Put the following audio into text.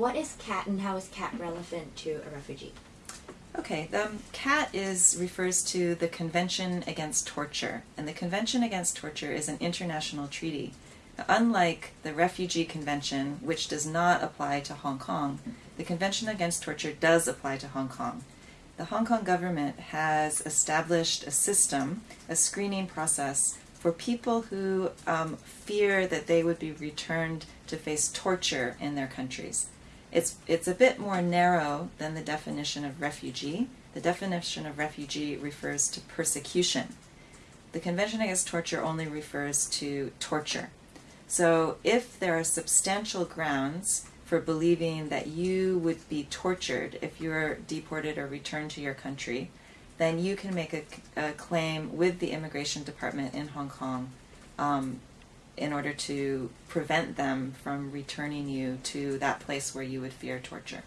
What is CAT and how is CAT relevant to a refugee? Okay, the um, CAT is refers to the Convention Against Torture, and the Convention Against Torture is an international treaty. Unlike the Refugee Convention, which does not apply to Hong Kong, the Convention Against Torture does apply to Hong Kong. The Hong Kong government has established a system, a screening process for people who um, fear that they would be returned to face torture in their countries. It's, it's a bit more narrow than the definition of refugee. The definition of refugee refers to persecution. The Convention Against Torture only refers to torture. So if there are substantial grounds for believing that you would be tortured if you're deported or returned to your country, then you can make a, a claim with the Immigration Department in Hong Kong um, in order to prevent them from returning you to that place where you would fear torture.